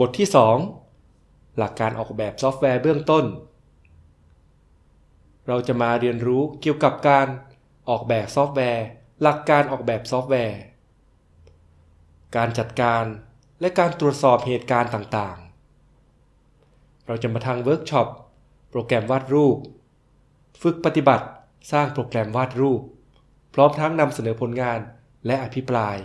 บทที่ 2 หลักการออกแบบซอฟต์แวร์เบื้องต้น เราจะมาเรียนรู้เกี่ยวกับการออกแบบซอฟต์แวร์ หลักการออกแบบซอฟต์แวร์ การจัดการและการตรวจสอบเหตุการณ์ต่างๆ เราจะมาทางเวิร์กช็อป โปรแกรมวาดรูป ฝึกปฏิบัติ สร้างโปรแกรมวาดรูป พร้อมทั้งนำเสนอผลงานและอภิปราย